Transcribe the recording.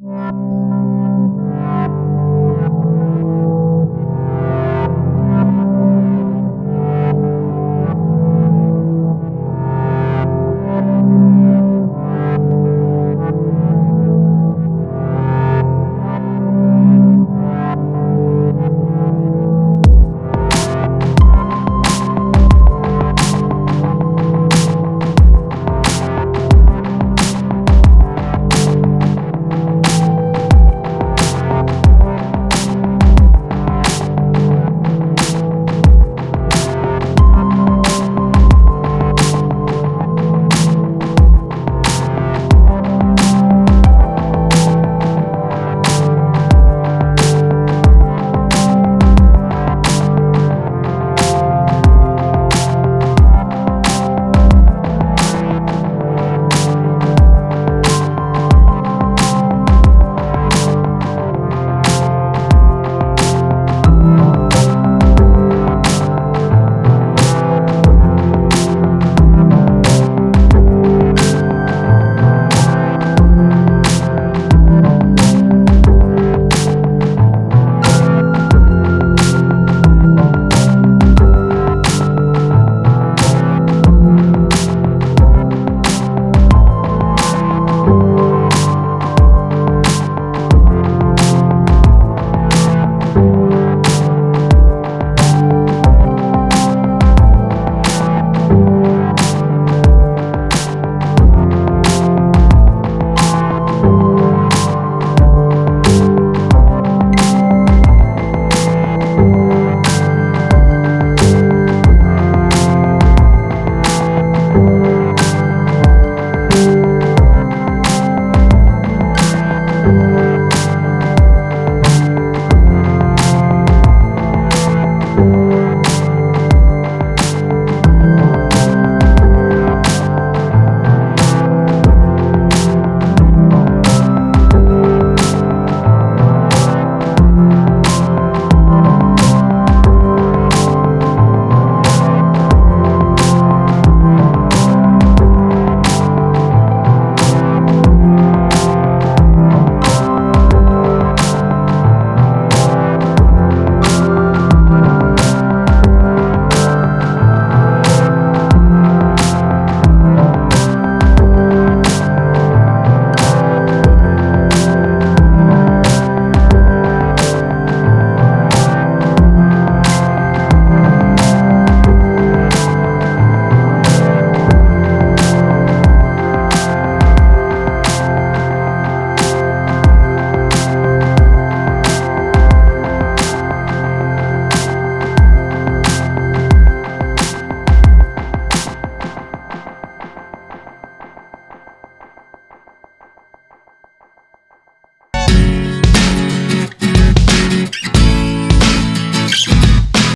Música